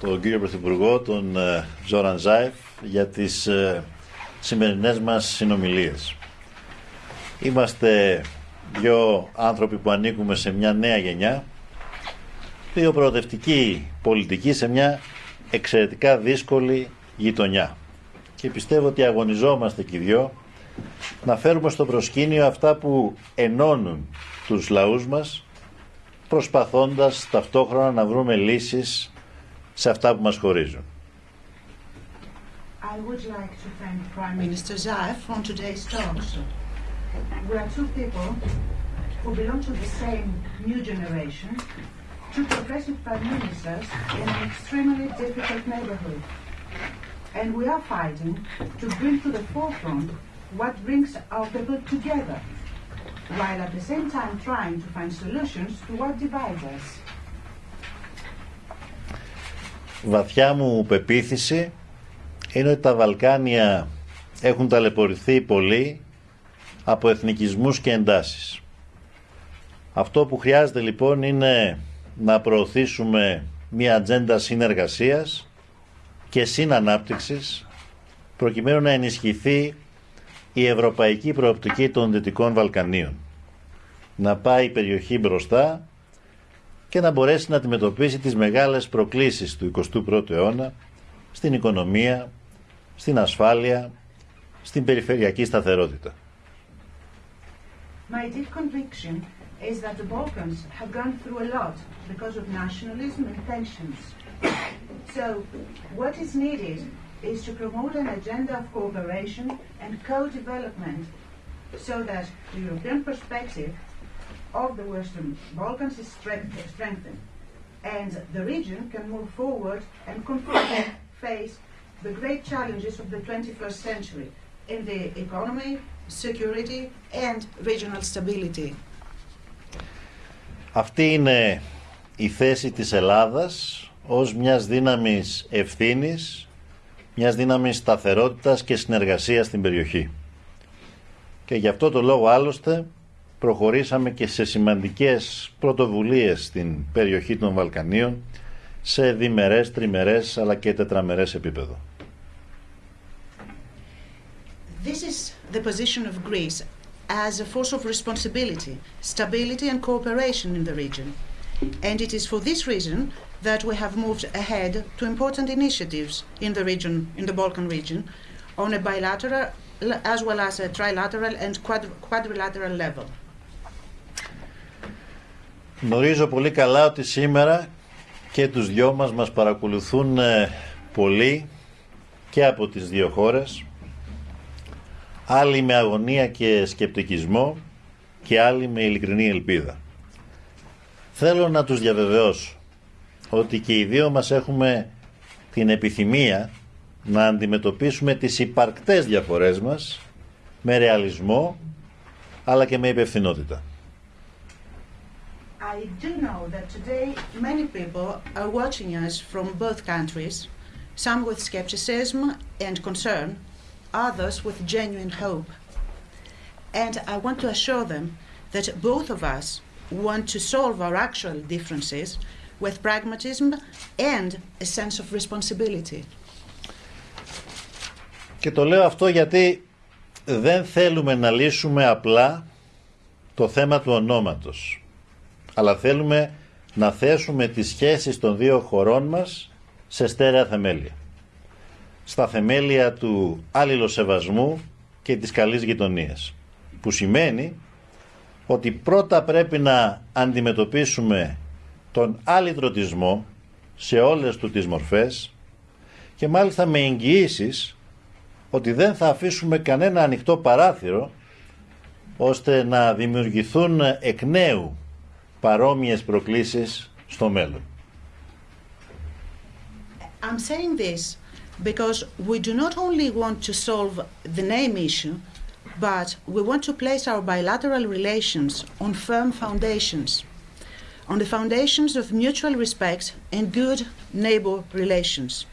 τον κύριο Πρωθυπουργό, τον Ζόραν Ζάεφ, για τις σημερινές μας συνομιλίες. Είμαστε δύο άνθρωποι που ανήκουμε σε μια νέα γενιά, δύο προοδευτικοί πολιτικοί σε μια εξαιρετικά δύσκολη γειτονιά. Και πιστεύω ότι αγωνιζόμαστε και οι δυο να φέρουμε στο προσκήνιο αυτά που ενώνουν τους λαούς μας προσπαθώντας ταυτόχρονα να βρούμε λύσεις σε αυτά που μας χωρίζουν. I would like to thank Prime Minister Zaev on today's talks. We are two people who belong to the same new generation, two progressive prime ministers in an extremely difficult neighborhood. And we are fighting to bring to the forefront what brings our people together, while at the same time trying to find solutions to what divides us. Βαθιά μου πεποίθηση είναι ότι τα Βαλκάνια έχουν ταλαιπωρηθεί πολύ από εθνικισμούς και εντάσεις. Αυτό που χρειάζεται λοιπόν είναι να προωθήσουμε μια ατζέντα συνεργασίας και συνανάπτυξης προκειμένου να ενισχυθεί η ευρωπαϊκή προοπτική των Δυτικών Βαλκανίων. Να πάει η περιοχή μπροστά και να μπορέσει να αντιμετωπίσει τις μεγάλες προκλήσεις του 21ου αιώνα στην οικονομία, στην ασφάλεια, στην περιφερειακή σταθερότητα. My deep conviction is that the Balkans have gone through a lot because of nationalism and tensions. So, what is needed is to promote an agenda of cooperation and co-development so that the European perspective of the Western Balkans is strengthened and the region can move forward and confront, face the great challenges of the 21st century in the economy, security and regional stability. Αυτή είναι η θέση της Ελλάδας ως μιας δύναμης ευθύνης, μιας δύναμης σταθερότητας και συνεργασίας στην περιοχή. Και γι' αυτό το λόγο άλλωστε προχωρήσαμε και σε σημαντικές πρωτοβουλίες στην περιοχή των Βαλκανίων σε διμερές, τριμερές αλλά και τετραμερές επίπεδο. This is the position of Greece as a force of responsibility, stability and cooperation in the region. And it is for this reason that we have moved ahead to important initiatives in the region, in the Balkan region, on a bilateral as well as a trilateral and quadrilateral level. Γνωρίζω πολύ καλά ότι σήμερα και τους δυο μας μας παρακολουθούν πολλοί και από τις δύο χώρες άλλοι με αγωνία και σκεπτικισμό και άλλοι με ειλικρινή ελπίδα. Θέλω να τους διαβεβαιώσω ότι και οι δύο μας έχουμε την επιθυμία να αντιμετωπίσουμε τις υπαρκτές διαφορές μας με ρεαλισμό αλλά και με υπευθυνότητα. I do know that today many people are watching us from both countries, some with skepticism and concern, others with genuine hope. And I want to assure them that both of us want to solve our actual differences with pragmatism and a sense of responsibility. Και το λέω αυτό γιατί δεν θέλουμε να λύσουμε απλά το θέμα του ονόματος, Αλλά θέλουμε να θέσουμε τις σχέσεις των δύο χωρών μας σε στέρεα θεμέλια. Στα θεμέλια του αλληλοσεβασμού και της καλής γειτονίας, που σημαίνει ότι πρώτα πρέπει να αντιμετωπίσουμε τον αλυτρωτισμό σε όλες του τις μορφές και μάλιστα με εγγυήσεις ότι δεν θα αφήσουμε κανένα ανοιχτό παράθυρο ώστε να δημιουργηθούν εκ νέου παρόμοιες προκλήσεις στο μέλλον. I'm saying this because we do not only want to solve the name issue, but we want to place our bilateral relations on firm foundations, on the foundations of mutual respect and good neighbor relations,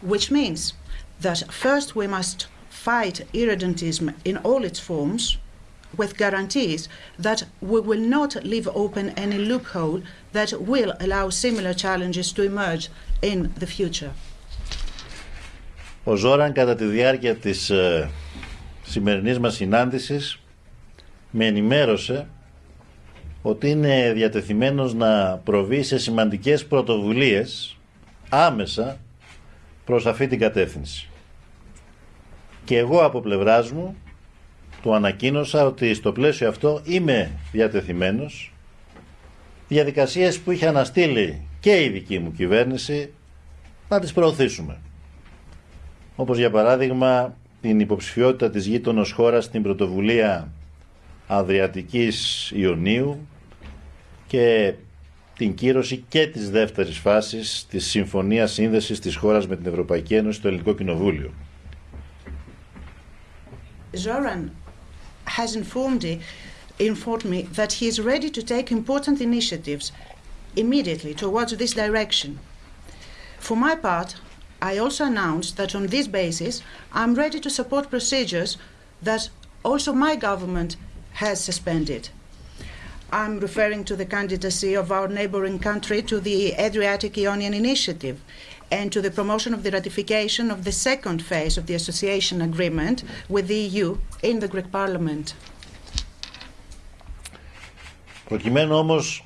which means that first we must fight irredentism in all its forms, with guarantees that we will not leave open any loophole that will allow similar challenges to emerge in the future. Ο Ζόραν κατά τη διάρκεια της ε, σημερινής μας συνάντησης με ενημέρωσε ότι είναι διατεθειμένος να προβεί σε σημαντικές πρωτοβουλίες άμεσα προς αυτή την κατεύθυνση. Και εγώ από πλευράς μου του ανακοίνωσα ότι στο πλαίσιο αυτό είμαι διατεθειμένος διαδικασίες που είχε αναστείλει και η δική μου κυβέρνηση να τις προωθήσουμε. Όπως για παράδειγμα την υποψηφιότητα της γείτονος χώρας στην πρωτοβουλία Αδριατικής Ιωνίου και την κύρωση και της δεύτερης φάσης της Συμφωνίας Σύνδεσης της χώρας με την Ευρωπαϊκή Ένωση στο Ελληνικό Κοινοβούλιο. Zoran has informed, uh, informed me that he is ready to take important initiatives immediately towards this direction. For my part, I also announced that on this basis, I'm ready to support procedures that also my government has suspended. I'm referring to the candidacy of our neighboring country to the Adriatic Ionian Initiative and to the promotion of the ratification of the second phase of the association agreement with the EU in the Greek Parliament. Προκειμένου όμως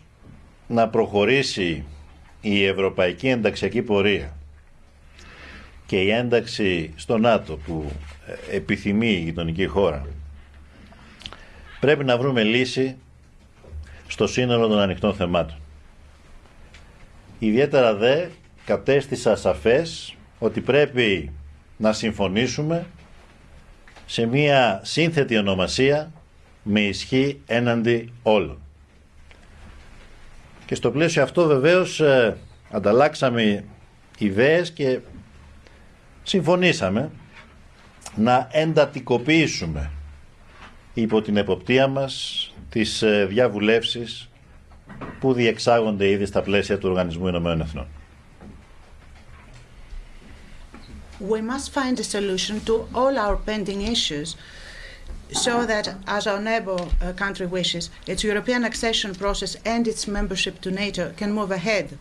να προχωρήσει η ευρωπαϊκή ενταξιακή πορεία και η ένταξη στο ΝΑΤΟ που επιθυμεί η γειτονική χώρα πρέπει να βρούμε λύση στο σύνολο των ανοιχτών θεμάτων. Ιδιαίτερα δε κατέστησα σαφές ότι πρέπει να συμφωνήσουμε σε μία σύνθετη ονομασία με ισχύ έναντι όλων. Και στο πλαίσιο αυτό βεβαίως ε, ανταλλάξαμε ιδέες και συμφωνήσαμε να εντατικοποιήσουμε υπό την εποπτεία μας τις ε, διαβουλεύσεις που διεξάγονται ήδη στα πλαίσια του Οργανισμού Ηνωμένων Εθνών. We must find a solution to all our pending issues so that, as our neighbor uh, country wishes, its European accession process and its membership to NATO can move ahead.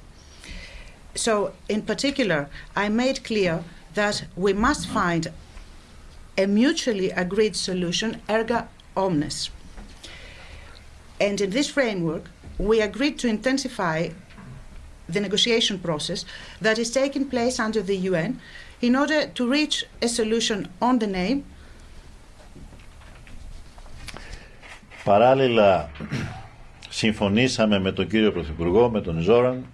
So, in particular, I made clear that we must find a mutually agreed solution, erga omnes. And in this framework, we agreed to intensify the negotiation process that is taking place under the UN in order to reach a solution on the name. Παράλληλα, συμφωνήσαμε με τον κύριο Πρωθυπουργό, με τον Ζόραν,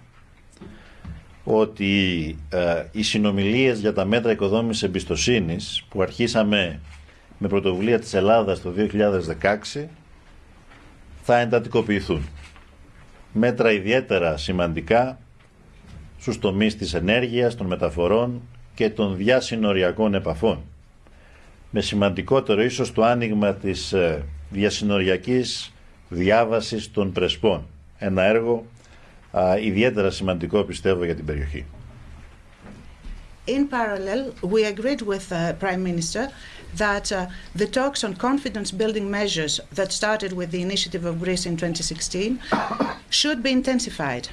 ότι ε, οι συνομιλίες για τα μέτρα οικοδόμησης εμπιστοσύνης που αρχίσαμε με πρωτοβουλία της Ελλάδας το 2016 θα εντατικοποιηθούν. Μέτρα ιδιαίτερα σημαντικά στους τομείς της ενέργειας, των μεταφορών και των διασυνοριακών επαφών. Με σημαντικότερο ίσως το άνοιγμα της διασυνοριακής διάβασης των Πρεσπών. Ένα έργο α, ιδιαίτερα σημαντικό πιστεύω για την περιοχή. In parallel, we agreed with the Prime Minister that uh, the talks on confidence building measures that started with the initiative of Greece in 2016 should be intensified.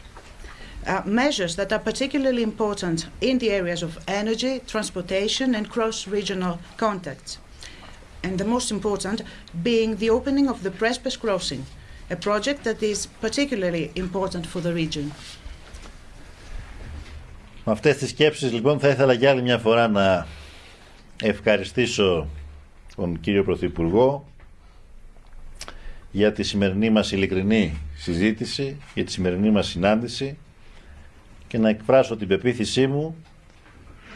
Uh, measures that are particularly important in the areas of energy, transportation, and cross regional contacts. And the most important being the opening of the Prespes crossing, a project that is particularly important for the region. Με αυτές τις σκέψεις λοιπόν θα ήθελα για άλλη μια φορά να ευχαριστήσω τον κύριο Πρωθυπουργό για τη σημερινή μας ειλικρινή συζήτηση, για τη σημερινή μας συνάντηση και να εκφράσω την πεποίθησή μου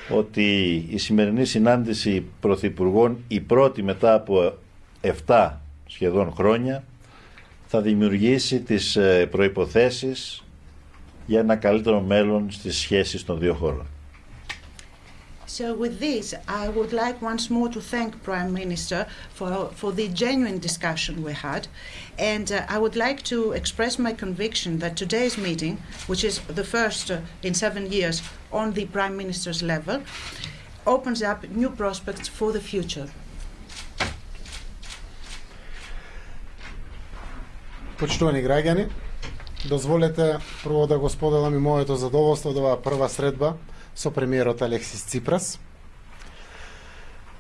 ότι η σημερινή συνάντηση Πρωθυπουργών, η πρώτη μετά από 7 σχεδόν χρόνια, θα δημιουργήσει τις προϋποθέσεις για ένα καλύτερο μέλλον στις σχέσεις των δύο χώρων. So with this, I would like once more to thank Prime Minister for, for the genuine discussion we had. And uh, I would like to express my conviction that today's meeting, which is the first uh, in seven years on the Prime Minister's level, opens up new prospects for the future. Почитувани граѓани, дозволете прво да го споделам и моето задоволство од оваа прва средба со премиерот Алексис Ципрас.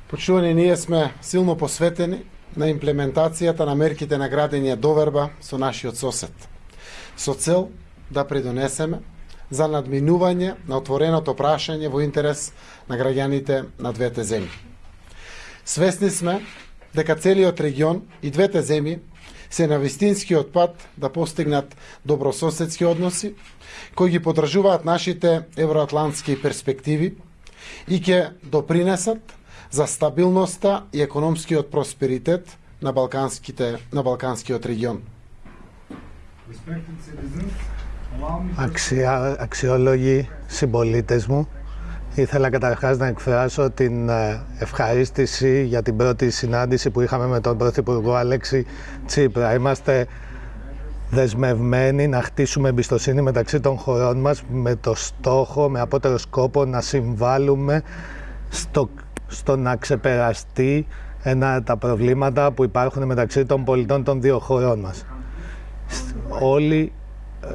Почувани ние сме силно посветени на имплементацијата на мерките на градење доверба со нашиот сосед, со цел да придонесеме за надминување на отвореното прашање во интерес на граѓаните на двете земји. Свесни сме дека целиот регион и двете земји се на вистинскиот пат да постигнат добрососедски односи, кои ги подржуваат нашите евроатлантски перспективи и ќе допринесат за стабилноста и економскиот просперитет на балканските на балканскиот регион. Αξια, αξιόλογοι συμπολίτες μου, ήθελα καταρχάς να εκφράσω την ε, ευχαρίστηση για την πρώτη συνάντηση που είχαμε με τον Πρωθυπουργό Αλέξη Τσίπρα. Είμαστε δεσμευμένοι να χτίσουμε εμπιστοσύνη μεταξύ των χωρών μας με το στόχο, με απότερο σκόπο να συμβάλλουμε στο, στο να ξεπεραστεί ένα, τα προβλήματα που υπάρχουν μεταξύ των πολιτών των δύο χωρών μας. Όλοι ε,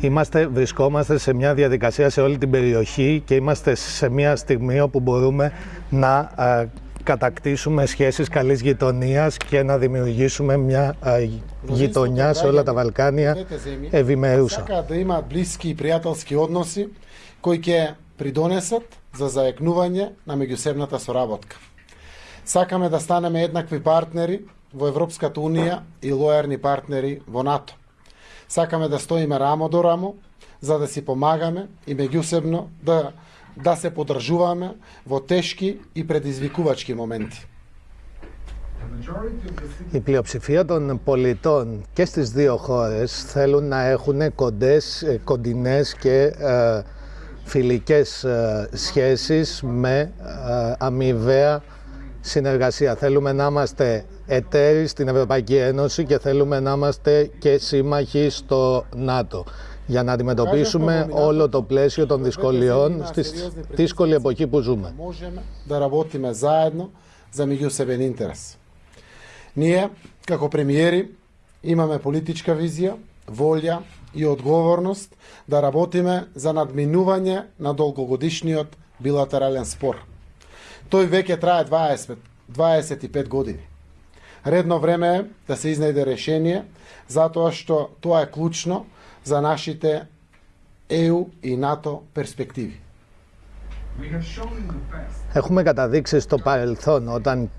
Είμαστε, βρισκόμαστε σε μια διαδικασία σε όλη την περιοχή και είμαστε σε μια στιγμή όπου μπορούμε να α, κατακτήσουμε σχέσεις καλής γειτονίας και να δημιουργήσουμε μια α, γειτονιά σε όλα τα Βαλκάνια ευημερούσα. Сакаат да имаат блиски и пријателски односи кои ќе придонесат за заекнување на меѓусебната соработка. Сакаме да станеме еднакви партнери во Европската Унија и лојарни партнери во НАТО. Сакаме да стоиме рамо до рамо, за да си помагаме и меѓусебно да, да се подржуваме во тешки и предизвикувачки моменти. Η πλειοψηφία των πολιτών και στις δύο χώρες θέλουν να έχουν κοντές, ε, κοντινές και ε, φιλικές ε, σχέσεις με ε, αμοιβαία συνεργασία. Θέλουμε να είμαστε εταίροι στην Ευρωπαϊκή Ένωση και θέλουμε να είμαστε και σύμμαχοι στο ΝΑΤΟ για να αντιμετωπίσουμε όλο το πλαίσιο των δυσκολιών στη δύσκολη εποχή που ζούμε. да работиме заедно за меѓусебен интерес. Ние, како премиери, имаме политичка визија, волја и одговорност да работиме за надминување на долгогодишниот билатерален спор. Тој веќе трае 20, 25 години. Редно време е да се изнајде решение, затоа што тоа е клучно за нашите ЕУ и НАТО перспективи. Έχουμε καταδείξει στο παρελθόν όταν,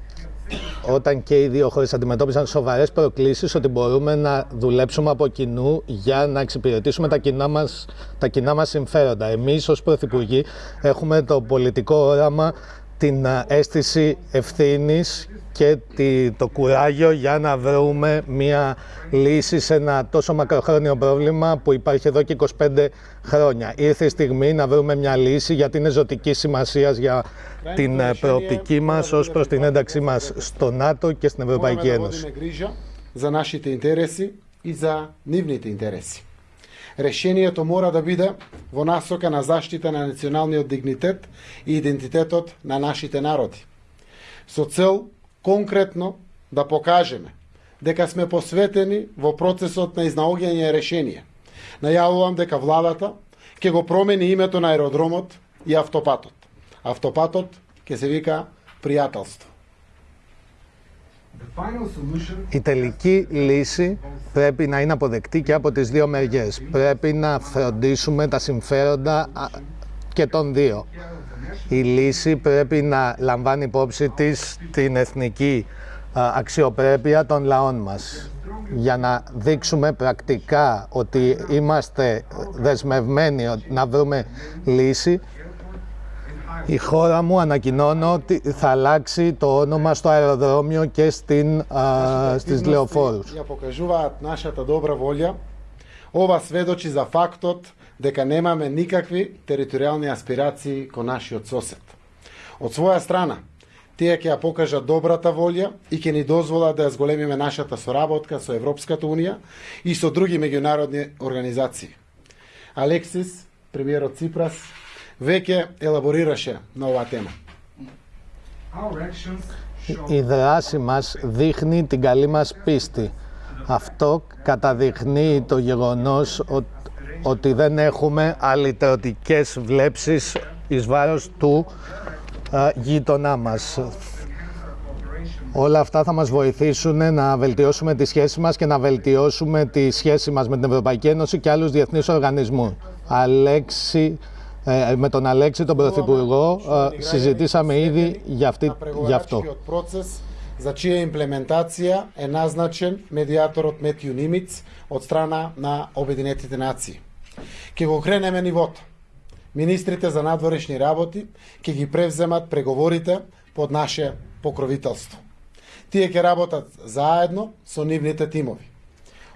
όταν και οι δύο χώρες αντιμετώπισαν σοβαρές προκλήσεις ότι μπορούμε να δουλέψουμε από κοινού για να εξυπηρετήσουμε τα κοινά μας, τα κοινά μας συμφέροντα. Εμείς ως Πρωθυπουργοί έχουμε το πολιτικό όραμα την αίσθηση ευθύνης και το κουράγιο για να βρούμε μια λύση σε ένα τόσο μακροχρόνιο πρόβλημα που υπάρχει εδώ και 25 χρόνια. Ήρθε η στιγμή να βρούμε μια λύση γιατί είναι ζωτικής σημασίας για την προοπτική μας ως προς την ένταξή μας στο ΝΑΤΟ και στην Ευρωπαϊκή Ένωση. Решението мора да биде во насока на заштита на националниот дигнитет и идентитетот на нашите народи. Со цел конкретно да покажеме дека сме посветени во процесот на изнаоѓање решение. Најавувам дека владата ќе го промени името на аеродромот и автопатот. Автопатот ќе се вика пријателство. Η τελική λύση πρέπει να είναι αποδεκτή και από τις δύο μεριές. Πρέπει να φροντίσουμε τα συμφέροντα και των δύο. Η λύση πρέπει να λαμβάνει υπόψη της την εθνική αξιοπρέπεια των λαών μας για να δείξουμε πρακτικά ότι είμαστε δεσμευμένοι να βρούμε λύση η χώρα μου ανακοινώνω ότι θα αλλάξει το όνομα στο αεροδρόμιο και στην, α, στις λεωφόρους. Ја покажуваат нашата добра волја. Ова сведочи за фактот дека немаме никакви територијални аспирации кон нашиот сосед. Од своја страна, тие ќе ја покажат добрата волја и ќе ни дозволат да ја зголемиме нашата соработка со Европската Унија и со други меѓународни организации. Алексис, премиерот Ципрас, Vecchia elaborírασε nova. Η δράση μας δείχνει την καλή μας πίστη. Αυτό καταδεικνύει το γεγονός ότι δεν έχουμε αλυτρωτικές βλέψεις εις βάρος του ε, γείτονά μας. Όλα αυτά θα μας βοηθήσουν να βελτιώσουμε τη σχέση μας και να βελτιώσουμε τη σχέση μας με την Ευρωπαϊκή Ένωση και άλλους διεθνείς οργανισμούς. Αλέξη ε, με τον Αλέξη, τον Πρωθυπουργό, ε, συζητήσαμε ήδη για, αυτή, για αυτό. Преговарачкиот процес за чија имплементација е назначен медиаторот Метју Нимиц од страна на Обединетите нации. Ке го кренеме нивото. Министрите за надворешни работи ќе ги превземат преговорите под наше покровителство. Тие ќе работат заедно со нивните тимови.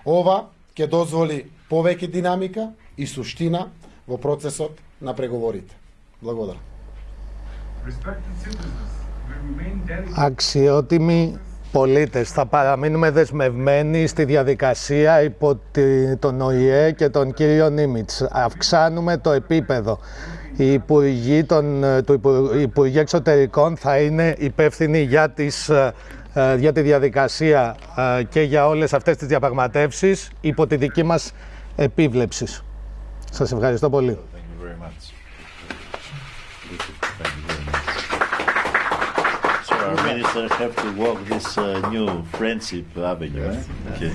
Ова ќе дозволи повеќе динамика и суштина во процесот на преговорите. Благодарам. Respected citizens, we remain dedicated Αξιότιμοι πολίτες, θα παραμείνουμε δεσμευμένοι στη διαδικασία υπό τη- τον ΟΗΕ και τον κύριο Νίμιτς. Αυξάνουμε το επίπεδο. Οι υπουργοί, των, του Υπου- οι υπουργοί εξωτερικών θα είναι υπεύθυνοι για, τις, ε, ε, για τη διαδικασία ε, και για όλες αυτές τις διαπραγματεύσεις υπό τη δική μας επίβλεψη. Σας ευχαριστώ πολύ. Thank you very much. Thank you very much. So our minister have to walk this uh, new friendship avenue. eh? Okay.